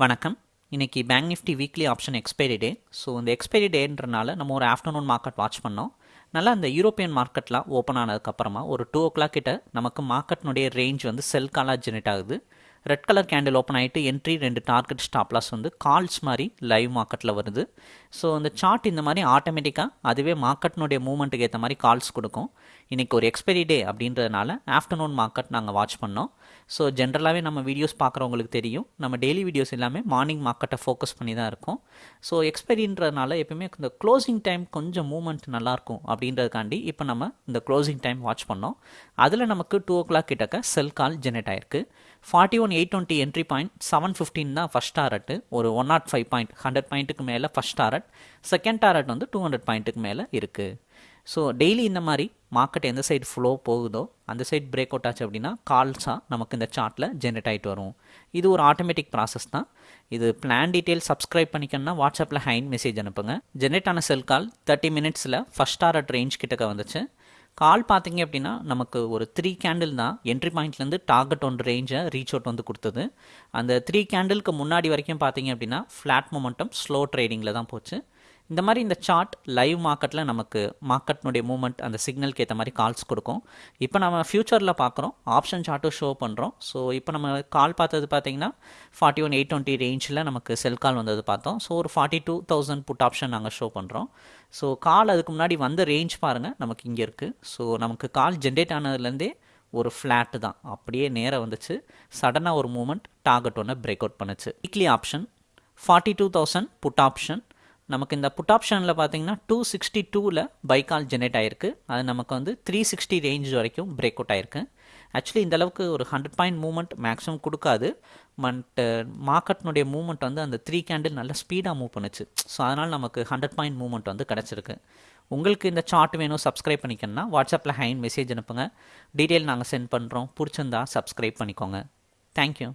வணக்கம். இன்றைக்கி bank nifty weekly option expiry day so இந்த எக்ஸ்பைரி டேன்றனால நம்ம ஒரு ஆஃப்டர்நூன் மார்க்கெட் வாட்ச் பண்ணோம். நல்லா அந்த யூரோப்பியன் மார்க்கெட்லாம் ஓப்பன் ஆனதுக்கப்புறமா ஒரு டூ ஓ கிளாக் கிட்ட நமக்கு மார்க்கெட்னுடைய ரேஞ்ச் வந்து செல் காலாக ஜெனரேட் ஆகுது. ரெட் கலர் கேண்டில் ஓப்பன் ஆகிட்டு என்ட்ரி ரெண்டு டார்கெட் ஸ்டாப்லாஸ் வந்து கால்ஸ் மாதிரி லைவ் மார்க்கெட்டில் வருது. ஸோ அந்த சார்ட் இந்த மாதிரி ஆட்டோமேட்டிக்காக அதுவே மார்க்கெட்னுடைய மூவ்மெண்ட்டுக்கு ஏற்ற மாதிரி கால்ஸ் கொடுக்கும். இன்றைக்கி ஒரு எக்ஸ்பைரி டே அப்படின்றதுனால ஆஃப்டர்நூன் மார்க்கெட் நாங்கள் வாட்ச் பண்ணோம். ஸோ ஜென்ரலாகவே நம்ம வீடியோஸ் பார்க்குறவங்களுக்கு தெரியும். நம்ம டெய்லி வீடியோஸ் எல்லாமே மார்னிங் மார்க்கெட்டை ஃபோக்கஸ் பண்ணி தான் இருக்கும். ஸோ எக்ஸ்பைரின்றதுனால எப்பயுமே இந்த க்ளோசிங் டைம் கொஞ்சம் மூவ்மெண்ட் நல்லாயிருக்கும் அப்படின்றதுக்காண்டி இப்போ நம்ம இந்த க்ளோசிங் டைம் வாட்ச் பண்ணோம். அதில் நமக்கு டூ ஓ கிளாக் கிட்டக்க செல் கால் ஜெனரேட் ஆயிருக்கு. Forty one eight twenty entry point seven fifteen தான் ஃபஸ்ட் டாரட்டு ஒரு one naught five point hundred பாயிண்ட்டுக்கு மேலே ஃபஸ்ட் டாரட் செகண்ட் டாரட் வந்து டூ ஹண்ட்ரட் பாயிண்ட்டுக்கு மேலே இருக்குது ஸோ டெய்லி இந்த மாதிரி மார்க்கெட் எந்த சைடு ஃப்ளோ போகுதோ அந்த சைடு பிரேக் அவுட் ஆச்சு அப்படின்னா கால்ஸாக நமக்கு இந்த சார்ட்டில் ஜென்ரேட் ஆகிட்டு வரும். இது ஒரு ஆட்டோமேட்டிக் ப்ராசஸ் தான். இது பிளான் டீட்டெயில் சப்ஸ்கிரைப் பண்ணிக்கணும்னா வாட்ஸ்அப்பில் ஹைன் மெசேஜ் அனுப்புங்க. ஜென்ரேட் ஆன செல் கால் தேர்ட்டி மினிட்ஸில் ஃபஸ்ட் டாரட் ரேஞ்ச் கிட்டக்க வந்துச்சு. கால் பார்த்தீங்க அப்படின்னா நமக்கு ஒரு த்ரீ கேண்டில் தான். என்ட்ரி பாயிண்ட்லேருந்து டார்கெட் ஒன் ரேஞ்சை ரீச் அவுட் வந்து கொடுத்தது. அந்த த்ரீ கேண்டிலுக்கு முன்னாடி வரைக்கும் பார்த்தீங்க அப்படின்னா ஃப்ளாட் மொமெண்டம் ஸ்லோ ட்ரேடிங்கில் தான் போச்சு. இந்த மாதிரி இந்த சார்ட் லைவ் மார்க்கெட்டில் நமக்கு மார்க்கெட்னுடைய மூவ்மெண்ட் அந்த சிக்னலுக்கு ஏற்ற மாதிரி கால்ஸ் கொடுக்கும். இப்போ நம்ம ஃப்யூச்சரில் பார்க்குறோம். ஆப்ஷன் சார்ட்டும் ஷோ பண்ணுறோம் ஸோ இப்போ நம்ம கால் பார்த்தது பார்த்தீங்கன்னா ஃபார்ட்டி ஒன் எயிட் டுவெண்ட்டி ரேஞ்சில் நமக்கு செல் கால் வந்தது பார்த்தோம். ஸோ ஒரு forty two thousand put option நாங்கள் ஷோ பண்ணுறோம் ஸோ கால் அதுக்கு முன்னாடி வந்த ரேஞ்ச் பாருங்கள் நமக்கு இங்கே இருக்குது ஸோ நமக்கு கால் ஜென்ரேட் ஆனதுலேருந்தே ஒரு ஃப்ளாட்டு தான். அப்படியே நேராக வந்துச்சு. சடனாக ஒரு மூமெண்ட் டார்கெட் ஒன்று பிரேக் அவுட் பண்ணுச்சு. Weekly option forty two thousand put option நமக்கு இந்த புட் ஆப்ஷனில் பார்த்தீங்கன்னா டூ சிக்ஸ்டி டூவில் பைக்கால் ஜெனரேட் ஆயிருக்கு. அது நமக்கு வந்து த்ரீ சிக்ஸ்டி ரேஞ்ச் வரைக்கும் பிரேக் அவுட் ஆயிருக்கு. ஆக்சுவலி இந்த அளவுக்கு ஒரு ஹண்ட்ரட் பாயிண்ட் மூவ்மெண்ட் மேக்ஸிமம் கொடுக்காது. பட் மார்க்கெட்னுடைய மூவ்மெண்ட் வந்து அந்த த்ரீ கேண்டில் நல்ல ஸ்பீடாக மூவ் பண்ணுச்சு. ஸோ அதனால் நமக்கு ஹண்ட்ரட் பாயிண்ட் மூவ்மெண்ட் வந்து கிடச்சிருக்கு. உங்களுக்கு இந்த சார்ட் வேணும் சப்ஸ்கிரைப் பண்ணிக்கணும்னா வாட்ஸ்அப்பில் ஹைன் மெசேஜ் அனுப்புங்க. டீட்டெயில் நாங்கள் சென்ட் பண்ணுறோம் பிடிச்சிருந்தா சப்ஸ்கிரைப் பண்ணிக்கோங்க. தேங்க்யூ